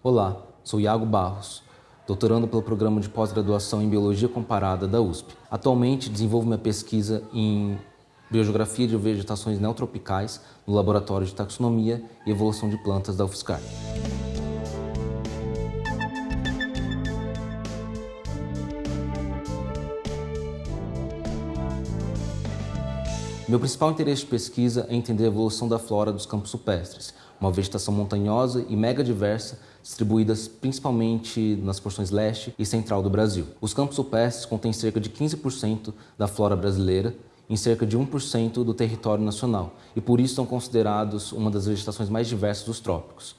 Olá, sou Iago Barros, doutorando pelo programa de pós-graduação em Biologia Comparada da USP. Atualmente desenvolvo minha pesquisa em Biogeografia de Vegetações Neotropicais no Laboratório de Taxonomia e Evolução de Plantas da UFSCar. Meu principal interesse de pesquisa é entender a evolução da flora dos campos supestres, uma vegetação montanhosa e mega diversa, distribuídas principalmente nas porções leste e central do Brasil. Os campos supestres contêm cerca de 15% da flora brasileira, em cerca de 1% do território nacional, e por isso são considerados uma das vegetações mais diversas dos trópicos.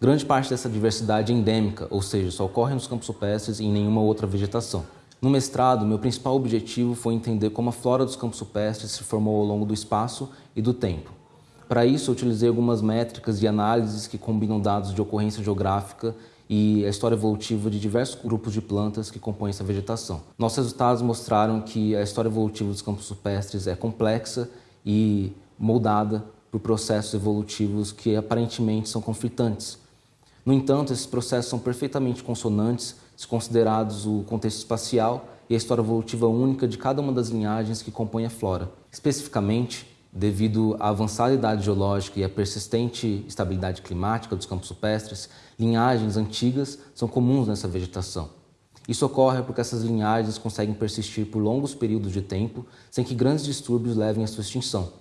Grande parte dessa diversidade é endêmica, ou seja, só ocorre nos campos supestres e em nenhuma outra vegetação. No mestrado, meu principal objetivo foi entender como a flora dos campos supestres se formou ao longo do espaço e do tempo. Para isso, eu utilizei algumas métricas e análises que combinam dados de ocorrência geográfica e a história evolutiva de diversos grupos de plantas que compõem essa vegetação. Nossos resultados mostraram que a história evolutiva dos campos supestres é complexa e moldada por processos evolutivos que aparentemente são conflitantes. No entanto, esses processos são perfeitamente consonantes se considerados o contexto espacial e a história evolutiva única de cada uma das linhagens que compõem a flora. Especificamente, devido à avançada idade geológica e à persistente estabilidade climática dos campos supestres, linhagens antigas são comuns nessa vegetação. Isso ocorre porque essas linhagens conseguem persistir por longos períodos de tempo sem que grandes distúrbios levem à sua extinção.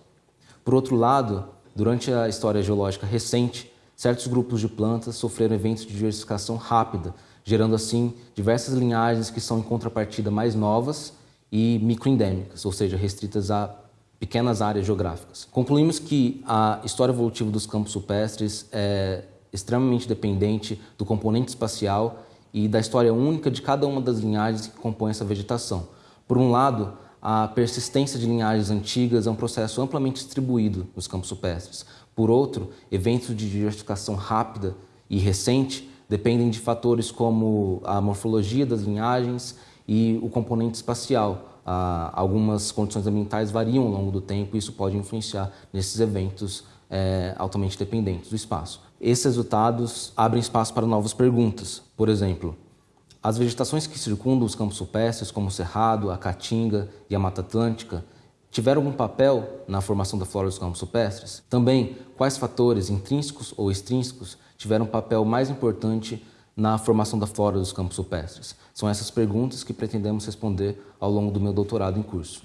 Por outro lado, durante a história geológica recente, certos grupos de plantas sofreram eventos de diversificação rápida, gerando assim diversas linhagens que são em contrapartida mais novas e microendêmicas, ou seja, restritas a pequenas áreas geográficas. Concluímos que a história evolutiva dos campos supestres é extremamente dependente do componente espacial e da história única de cada uma das linhagens que compõem essa vegetação. Por um lado, a persistência de linhagens antigas é um processo amplamente distribuído nos campos supestres. Por outro, eventos de diversificação rápida e recente dependem de fatores como a morfologia das linhagens e o componente espacial. Ah, algumas condições ambientais variam ao longo do tempo e isso pode influenciar nesses eventos é, altamente dependentes do espaço. Esses resultados abrem espaço para novas perguntas. Por exemplo, as vegetações que circundam os campos supestres, como o Cerrado, a Caatinga e a Mata Atlântica, tiveram algum papel na formação da flora dos campos supestres? Também, quais fatores intrínsecos ou extrínsecos tiveram um papel mais importante na formação da flora dos campos supestres? São essas perguntas que pretendemos responder ao longo do meu doutorado em curso.